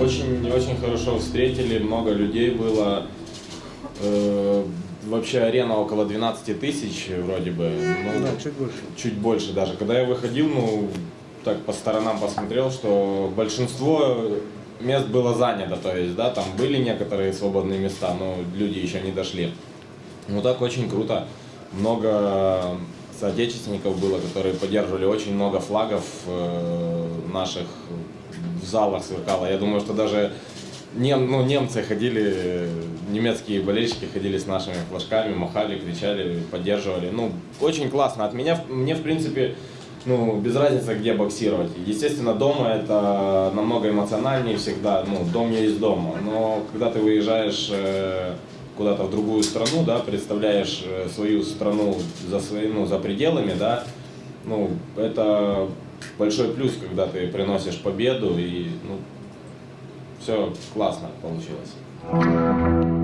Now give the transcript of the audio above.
Очень, очень хорошо встретили, много людей было. Э, вообще арена около 12 тысяч вроде бы. Ну, Да, чуть больше. чуть больше даже. Когда я выходил, ну, так по сторонам посмотрел, что большинство мест было занято, то есть, да, там были некоторые свободные места, но люди еще не дошли. Ну так очень круто. Много соотечественников было, которые поддерживали очень много флагов э, наших в залах сверкало. Я думаю, что даже нем, ну, немцы ходили, немецкие болельщики ходили с нашими флажками, махали, кричали, поддерживали. Ну, очень классно. От меня, мне, в принципе, ну, без разницы, где боксировать. Естественно, дома это намного эмоциональнее всегда. Ну, дом есть дома. Но когда ты выезжаешь э, куда-то в другую страну, да, представляешь э, свою страну за свои, ну, за пределами, да, ну, это большой плюс, когда ты приносишь победу и, ну, все классно получилось.